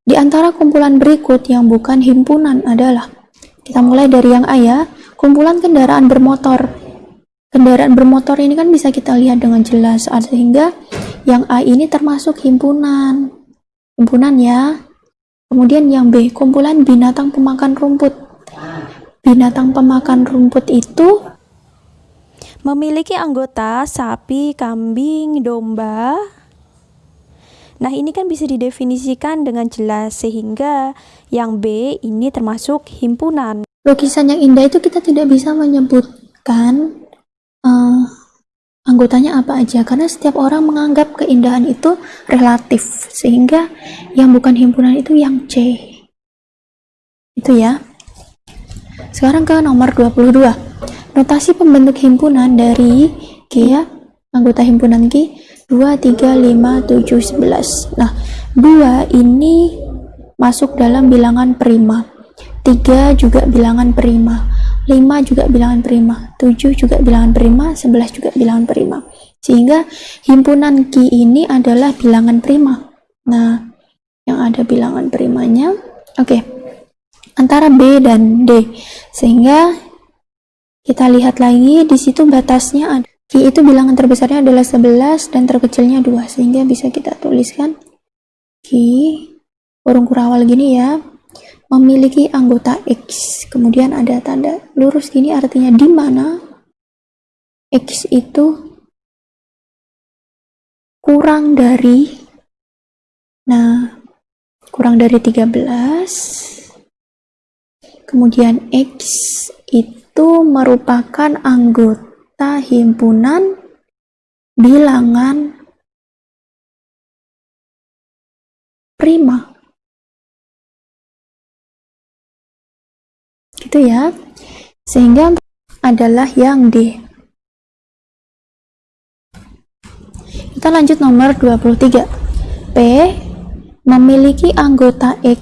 Di antara kumpulan berikut yang bukan himpunan adalah kita mulai dari yang A ya, kumpulan kendaraan bermotor. Kendaraan bermotor ini kan bisa kita lihat dengan jelas sehingga yang A ini termasuk himpunan. Himpunan ya. Kemudian yang B, kumpulan binatang pemakan rumput. Binatang pemakan rumput itu memiliki anggota sapi, kambing, domba. Nah, ini kan bisa didefinisikan dengan jelas sehingga yang B ini termasuk himpunan. Lukisan yang indah itu kita tidak bisa menyebutkan uh, anggotanya apa aja karena setiap orang menganggap keindahan itu relatif sehingga yang bukan himpunan itu yang C. Itu ya. Sekarang ke nomor 22 notasi pembentuk himpunan dari G ya anggota himpunan G 2, 3, 5, 7, 11 nah 2 ini masuk dalam bilangan prima 3 juga bilangan prima 5 juga bilangan prima, 7 juga bilangan prima, 11 juga bilangan prima. Sehingga himpunan Ki ini adalah bilangan prima. Nah, yang ada bilangan primanya, oke, okay, antara B dan D. Sehingga kita lihat lagi, di situ batasnya ada. Ki itu bilangan terbesarnya adalah 11 dan terkecilnya 2, sehingga bisa kita tuliskan Ki, kurung kurawal gini ya, memiliki anggota X. Kemudian ada tanda lurus gini artinya di mana X itu kurang dari nah kurang dari 13 kemudian X itu merupakan anggota himpunan bilangan prima. Gitu ya. Sehingga adalah yang D. Kita lanjut nomor 23 P memiliki anggota X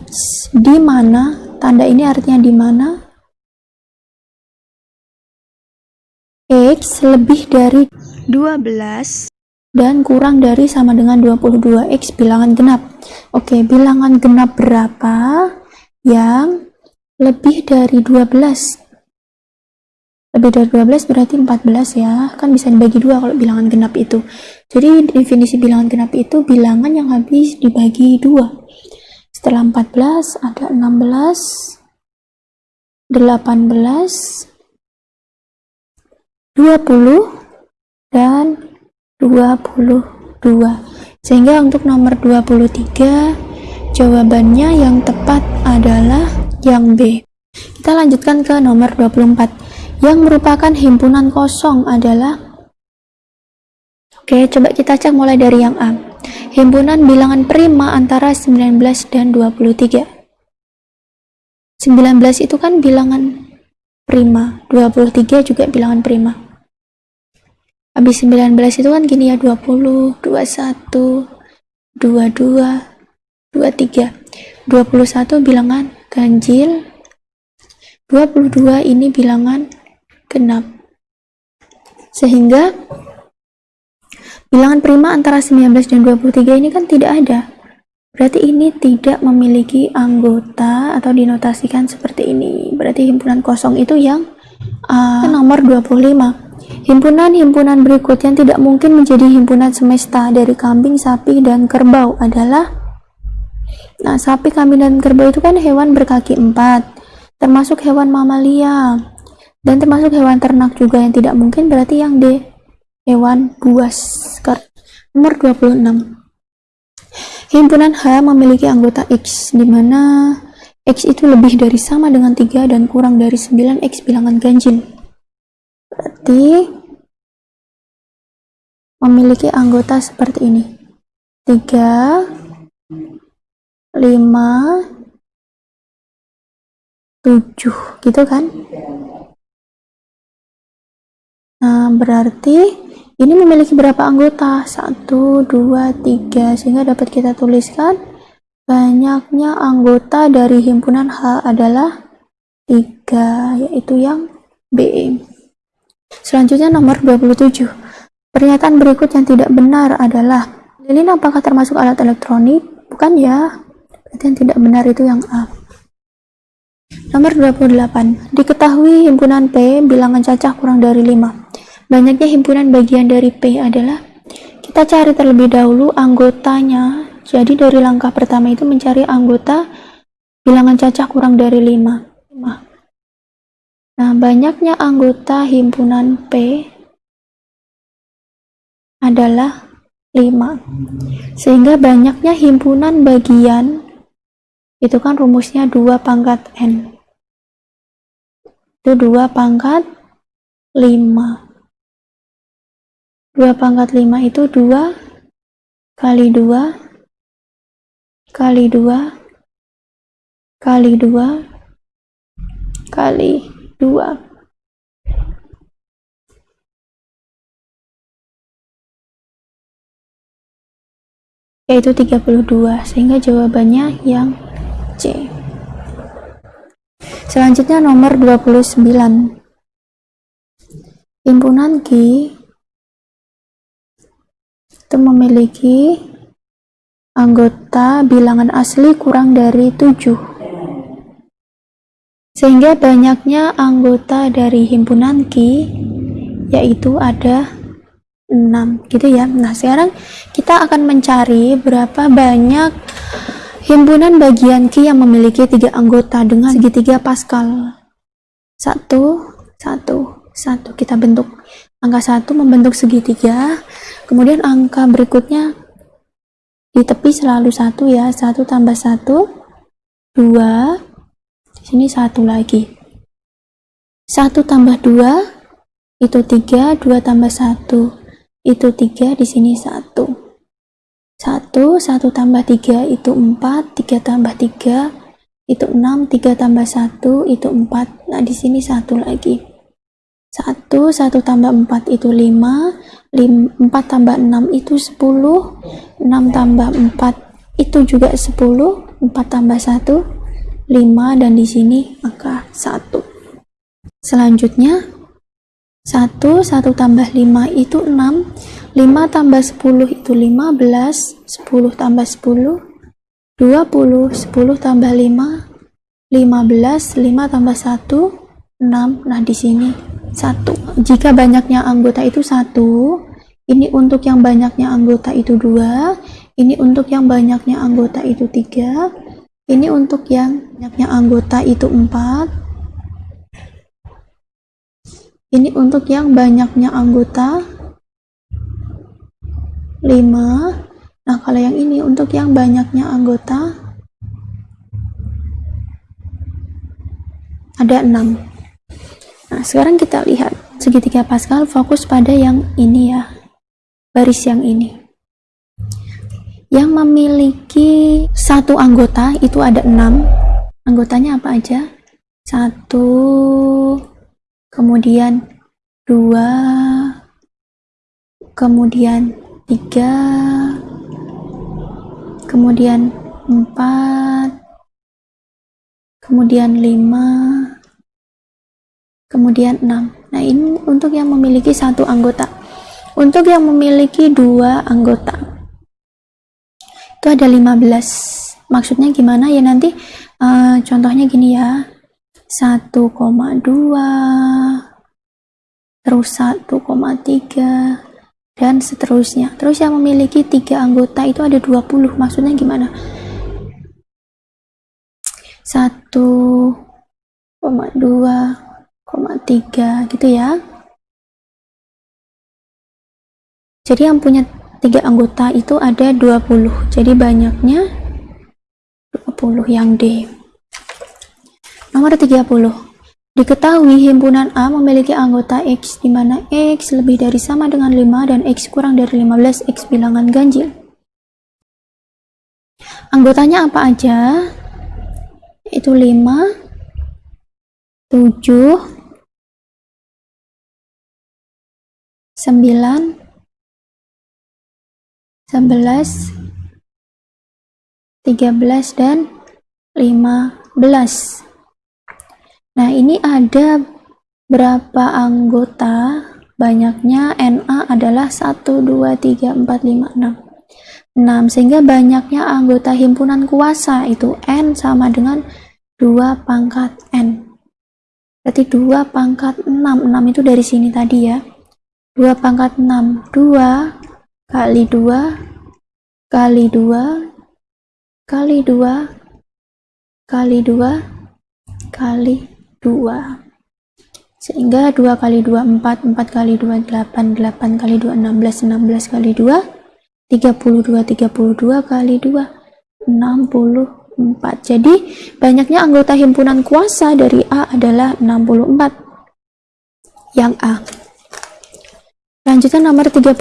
di mana tanda ini artinya di mana X lebih dari 12 dan kurang dari sama dengan 22 X bilangan genap. Oke bilangan genap berapa? Yang lebih dari 12 lebih dari 12 berarti 14 ya. Kan bisa dibagi dua kalau bilangan genap itu. Jadi definisi bilangan genap itu bilangan yang habis dibagi dua. Setelah 14 ada 16 18 20 dan 22 sehingga untuk nomor 23 jawabannya yang tepat adalah yang B. Kita lanjutkan ke nomor 24. Yang merupakan himpunan kosong adalah Oke, coba kita cek mulai dari yang A. Himpunan bilangan prima antara 19 dan 23. 19 itu kan bilangan prima, 23 juga bilangan prima. Habis 19 itu kan gini ya, 20, 21, 22, 23. 21 bilangan ganjil 22 ini bilangan genap. Sehingga bilangan prima antara 19 dan 23 ini kan tidak ada. Berarti ini tidak memiliki anggota atau dinotasikan seperti ini. Berarti himpunan kosong itu yang uh, nomor 25 himpunan-himpunan berikut yang tidak mungkin menjadi himpunan semesta dari kambing, sapi, dan kerbau adalah Nah, sapi, kambing, dan kerbau itu kan hewan berkaki empat, termasuk hewan mamalia, dan termasuk hewan ternak juga yang tidak mungkin berarti yang D, hewan buas. Nomor 26. Himpunan H memiliki anggota X, di mana X itu lebih dari sama dengan 3 dan kurang dari 9 X bilangan ganjil. Berarti memiliki anggota seperti ini. 3 lima tujuh. Gitu kan? Nah berarti ini memiliki berapa anggota? Satu dua tiga. Sehingga dapat kita tuliskan banyaknya anggota dari himpunan H adalah tiga yaitu yang B selanjutnya nomor 27 pernyataan berikut yang tidak benar adalah lilin apakah termasuk alat elektronik bukan ya Berarti yang tidak benar itu yang A. Nomor 28. Diketahui himpunan P bilangan cacah kurang dari 5. Banyaknya himpunan bagian dari P adalah kita cari terlebih dahulu anggotanya. Jadi dari langkah pertama itu mencari anggota bilangan cacah kurang dari 5. Nah, banyaknya anggota himpunan P adalah 5. Sehingga banyaknya himpunan bagian itu kan rumusnya 2 pangkat N itu 2 pangkat 5 2 pangkat 5 itu 2 kali 2 kali 2 kali 2 kali 2 yaitu 32 sehingga jawabannya yang C. Selanjutnya nomor 29. Himpunan Q itu memiliki anggota bilangan asli kurang dari 7. Sehingga banyaknya anggota dari himpunan Q yaitu ada 6 gitu ya. Nah, sekarang kita akan mencari berapa banyak Himpunan bagian Q yang memiliki tiga anggota dengan segitiga Pascal. Satu, satu, satu. Kita bentuk angka satu membentuk segitiga. Kemudian angka berikutnya di tepi selalu satu ya. Satu tambah satu, dua. Sini satu lagi. Satu tambah dua itu tiga. Dua tambah satu itu tiga. Di sini satu. 1, 1 tambah 3 itu 4, 3 tambah 3 itu 6, 3 tambah 1 itu 4. Nah, di sini satu lagi. 1, 1 tambah 4 itu 5, 4 tambah 6 itu 10, 6 tambah 4 itu juga 10, 4 tambah 1, 5, dan di sini angka 1. Selanjutnya, 1, 1 tambah 5 itu 6, 5 tambah 10 itu 15, 10 tambah 10, 20, 10 tambah 5, 15, 5 tambah 1, 6. Nah, di sini 1. Jika banyaknya anggota itu 1, ini untuk yang banyaknya anggota itu 2, ini untuk yang banyaknya anggota itu 3, ini untuk yang banyaknya anggota itu 4, ini untuk yang banyaknya anggota 5 nah kalau yang ini untuk yang banyaknya anggota ada 6 nah sekarang kita lihat segitiga Pascal fokus pada yang ini ya baris yang ini yang memiliki satu anggota itu ada 6 anggotanya apa aja? Satu kemudian dua kemudian tiga kemudian empat kemudian lima kemudian enam. Nah ini untuk yang memiliki satu anggota. Untuk yang memiliki dua anggota itu ada 15 maksudnya gimana ya nanti uh, contohnya gini ya 1,2 terus 1,3 dan seterusnya. Terus yang memiliki tiga anggota itu ada 20, maksudnya gimana? 1,2,3 gitu ya. Jadi yang punya tiga anggota itu ada 20. Jadi banyaknya 20 yang D. Nomor 30. Diketahui himpunan A memiliki anggota X di mana X lebih dari sama dengan 5 dan X kurang dari 15 X bilangan ganjil. Anggotanya apa aja? Itu 5, 7, 9, 11, 13, dan 15. Nah, ini ada berapa anggota? Banyaknya NA adalah 1, 2, 3, 4, 5, 6. 6 sehingga banyaknya anggota himpunan kuasa itu N sama dengan 2 pangkat N berarti 2 pangkat 6 6 itu dari sini tadi ya 2 pangkat 6 2 kali 2 kali 2 kali 2 kali 2 kali 2 sehingga 2 kali 2 4 4 kali 2 8 8 kali 2 16 16 kali 2 32 32 kali 2 64 jadi banyaknya anggota himpunan kuasa dari A adalah 64 yang A lanjutkan nomor 31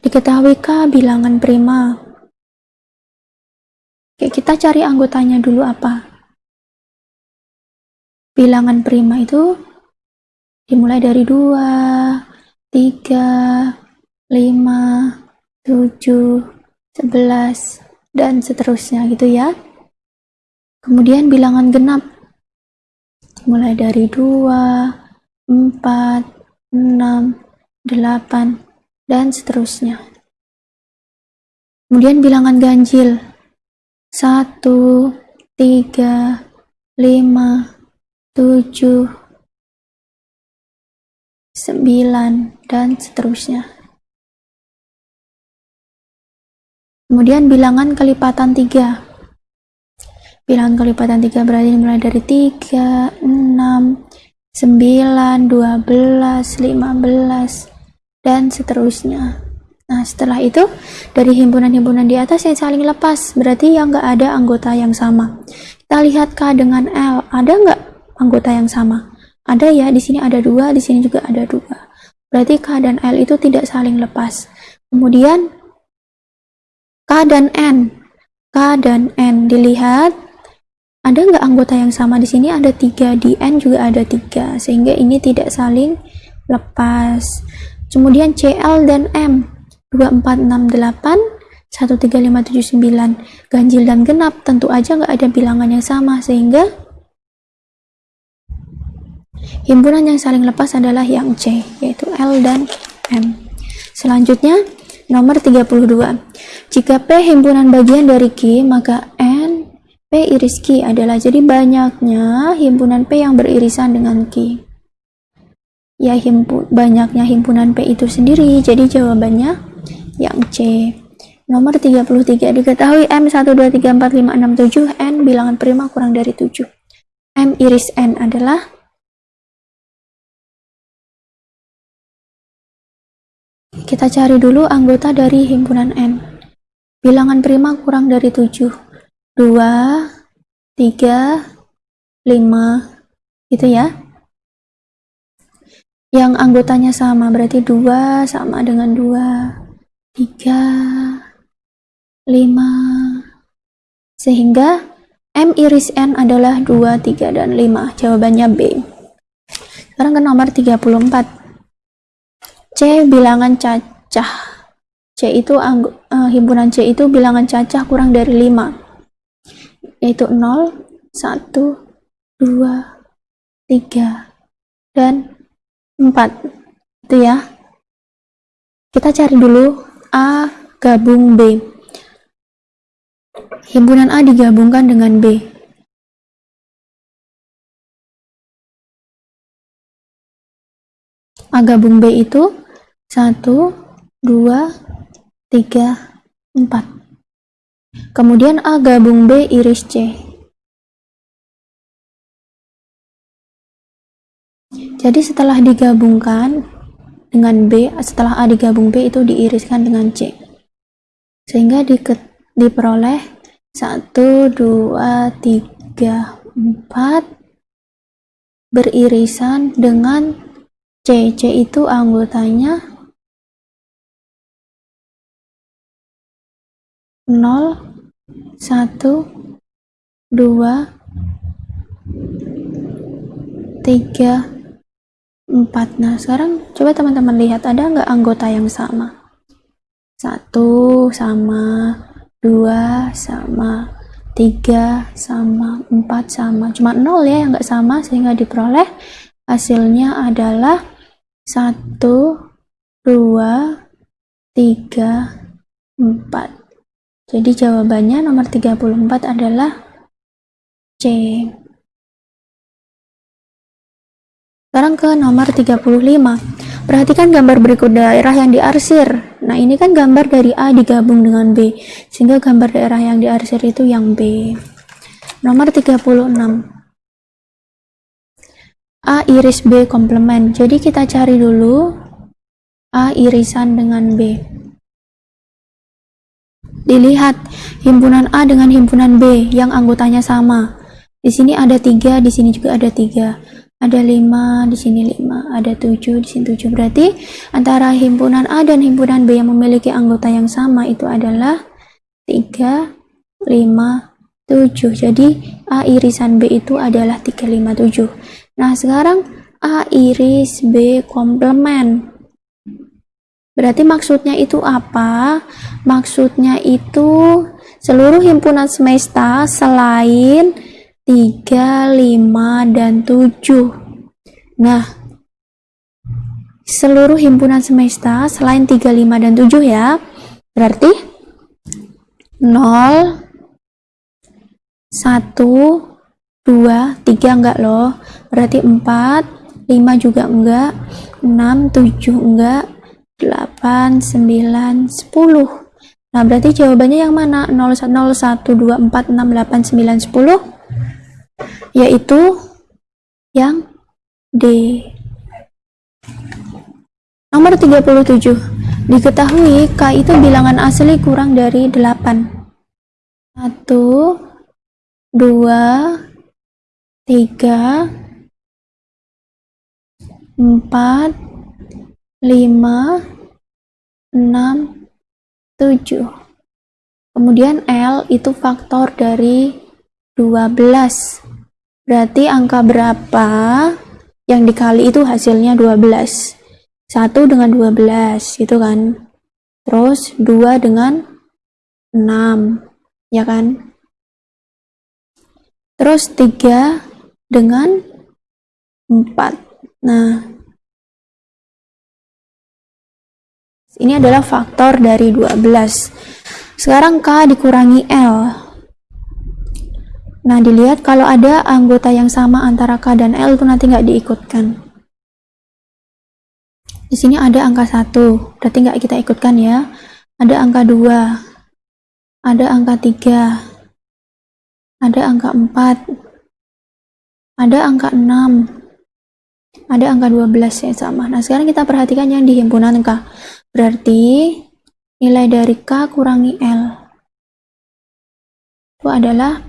diketahui K bilangan prima. Oke, kita cari anggotanya dulu apa? Bilangan prima itu dimulai dari 2, 3, 5, 7, 11, dan seterusnya gitu ya. Kemudian bilangan genap mulai dari 2, 4, 6, 8, dan seterusnya. Kemudian bilangan ganjil 1, 3, 5, 7, 9, dan seterusnya. Kemudian bilangan kelipatan 3. Bilangan kelipatan 3 berarti mulai dari 3, 6, 9, 12, 15, dan seterusnya. Nah, setelah itu, dari himpunan-himpunan di atas yang saling lepas, berarti yang nggak ada anggota yang sama. Kita lihat K dengan L, ada nggak anggota yang sama? Ada ya, di sini ada dua, di sini juga ada dua. Berarti K dan L itu tidak saling lepas. Kemudian K dan N. K dan N dilihat ada nggak anggota yang sama di sini ada tiga di N juga ada tiga sehingga ini tidak saling lepas. Kemudian CL dan M 2468 13579 ganjil dan genap tentu aja nggak ada bilangan yang sama sehingga Himpunan yang saling lepas adalah yang C, yaitu L dan M. Selanjutnya, nomor 32. Jika P himpunan bagian dari Q, maka P iris Q adalah jadi banyaknya himpunan P yang beririsan dengan Q. Ya, himpu, banyaknya himpunan P itu sendiri, jadi jawabannya yang C. Nomor 33 diketahui M 1, 2, 3, 4, 5, 6, 7 N bilangan prima kurang dari 7 M iris N adalah Kita cari dulu anggota dari himpunan N. Bilangan prima kurang dari 7. 2, 3, 5, gitu ya. Yang anggotanya sama, berarti 2 sama dengan 2, 3, 5, sehingga M iris N adalah 2, 3, dan 5. Jawabannya B. Sekarang ke nomor 34. C bilangan cacah. C itu uh, himpunan C itu bilangan cacah kurang dari 5. Yaitu 0, 1, 2, 3, dan 4. Itu ya. Kita cari dulu A gabung B. Himpunan A digabungkan dengan B. A gabung B itu 1, 2, 3, 4. Kemudian A gabung B iris C. Jadi setelah digabungkan dengan B, setelah A digabung B itu diiriskan dengan C. Sehingga di, diperoleh 1, 2, 3, 4 beririsan dengan C. C itu anggotanya 0, 1, 2, 3, 4. Nah, sekarang coba teman-teman lihat ada nggak anggota yang sama? 1 sama, 2 sama, 3 sama, 4 sama. Cuma 0 ya yang nggak sama sehingga diperoleh hasilnya adalah 1, 2, 3, Jadi jawabannya nomor 34 adalah C. Sekarang ke nomor 35. Perhatikan gambar berikut daerah yang diarsir. Nah, ini kan gambar dari A digabung dengan B. Sehingga gambar daerah yang diarsir itu yang B. Nomor 36. A iris B komplement. Jadi kita cari dulu A irisan dengan B. Dilihat himpunan A dengan himpunan B yang anggotanya sama. Di sini ada tiga, di sini juga ada tiga. Ada lima, di sini lima. Ada tujuh, di sini tujuh. Berarti antara himpunan A dan himpunan B yang memiliki anggota yang sama itu adalah tiga, lima, tujuh. Jadi A irisan B itu adalah tiga, lima, tujuh. Nah sekarang A iris B komplement. Berarti maksudnya itu apa? Maksudnya itu seluruh himpunan semesta selain 3, 5, dan 7. Nah, seluruh himpunan semesta selain 3, 5, dan 7 ya. Berarti 0, 1, 2, 3 enggak loh. Berarti 4, 5 juga enggak, 6, 7 enggak, 8, 9, 10. Nah, berarti jawabannya yang mana? 0, 1, 2, 4, 6, 8, 9, 10? Yaitu yang D. Nomor 37. Diketahui K itu bilangan asli kurang dari 8. 1, 2, 3, 4, 5, 6, 7. Kemudian L itu faktor dari 12. Berarti angka berapa yang dikali itu hasilnya 12. 1 dengan 12 gitu kan. Terus 2 dengan 6 ya kan. Terus 3 dengan 4. Nah, Ini adalah faktor dari 12. Sekarang K dikurangi L. Nah, dilihat kalau ada anggota yang sama antara K dan L itu nanti nggak diikutkan. Di sini ada angka 1, berarti nggak kita ikutkan ya. Ada angka 2, ada angka 3, ada angka 4, ada angka 6, ada angka 12 yang sama. Nah, sekarang kita perhatikan yang di himpunan K. Berarti nilai dari K kurangi L itu adalah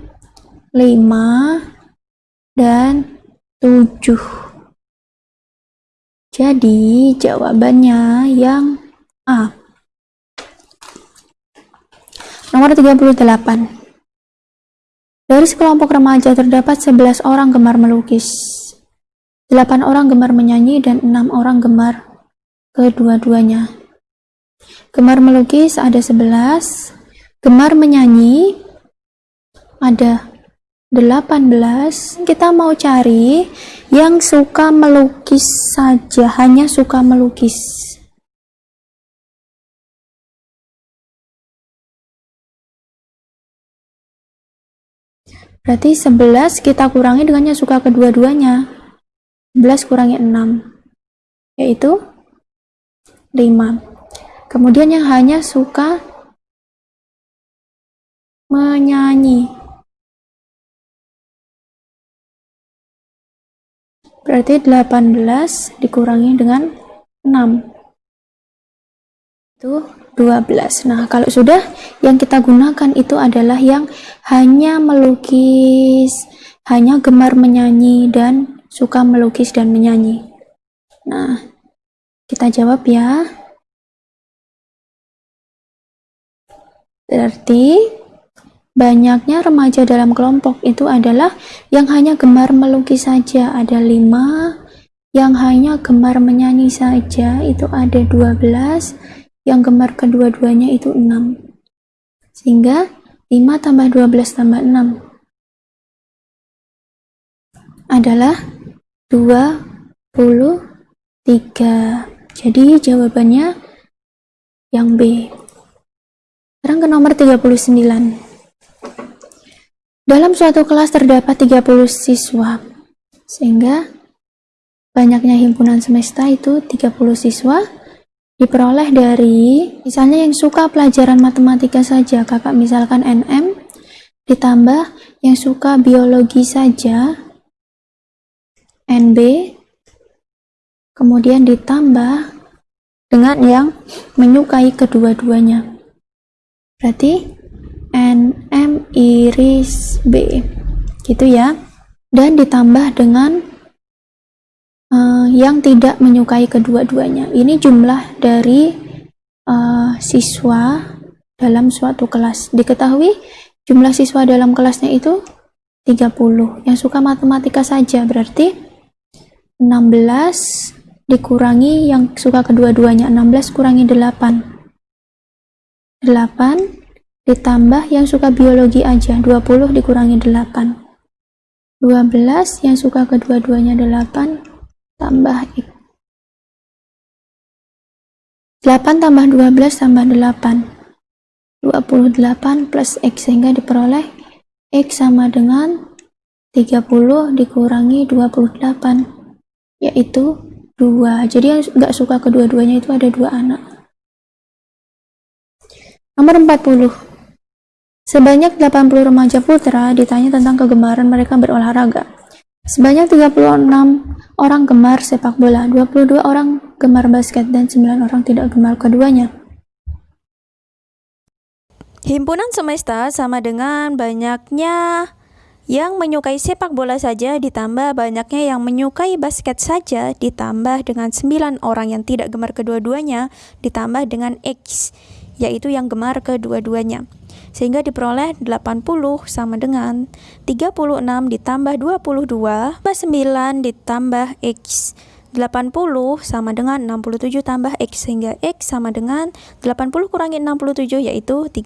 5 dan 7. Jadi jawabannya yang A. Nomor 38. Dari sekelompok remaja terdapat 11 orang gemar melukis. 8 orang gemar menyanyi dan 6 orang gemar kedua-duanya. Gemar melukis ada 11, gemar menyanyi ada 18. Kita mau cari yang suka melukis saja, hanya suka melukis. Berarti 11 kita kurangi dengannya suka kedua-duanya. 11 kurangi 6, yaitu 5. Kemudian yang hanya suka menyanyi. Berarti 18 dikurangi dengan 6. Itu 12. Nah, kalau sudah yang kita gunakan itu adalah yang hanya melukis, hanya gemar menyanyi dan suka melukis dan menyanyi. Nah, kita jawab ya. Berarti banyaknya remaja dalam kelompok itu adalah yang hanya gemar melukis saja ada lima, yang hanya gemar menyanyi saja itu ada 12, yang gemar kedua-duanya itu 6. Sehingga 5 tambah 12 tambah 6 adalah 23. Jadi jawabannya yang B. Sekarang ke nomor 39. Dalam suatu kelas terdapat 30 siswa, sehingga banyaknya himpunan semesta itu 30 siswa diperoleh dari misalnya yang suka pelajaran matematika saja, kakak misalkan NM, ditambah yang suka biologi saja, NB, kemudian ditambah dengan yang menyukai kedua-duanya. Berarti NM iris B. Gitu ya. Dan ditambah dengan uh, yang tidak menyukai kedua-duanya. Ini jumlah dari uh, siswa dalam suatu kelas. Diketahui jumlah siswa dalam kelasnya itu 30 yang suka matematika saja berarti 16 dikurangi yang suka kedua-duanya 16 kurangi 8 8 ditambah yang suka biologi aja 20 dikurangi 8 12 yang suka kedua-duanya 8 tambah X 8 tambah 12 tambah 8 28 plus X sehingga diperoleh X sama dengan 30 dikurangi 28 yaitu 2 jadi yang nggak suka kedua-duanya itu ada dua anak nomor 40 Sebanyak 80 remaja putra ditanya tentang kegemaran mereka berolahraga. Sebanyak 36 orang gemar sepak bola, 22 orang gemar basket, dan 9 orang tidak gemar keduanya. Himpunan semesta sama dengan banyaknya yang menyukai sepak bola saja ditambah banyaknya yang menyukai basket saja ditambah dengan 9 orang yang tidak gemar kedua-duanya ditambah dengan X yaitu yang gemar kedua-duanya. Sehingga diperoleh 80 sama dengan 36 ditambah 22 tambah 9 ditambah X 80 sama dengan 67 tambah X sehingga X sama dengan 80 kurangi 67 yaitu 3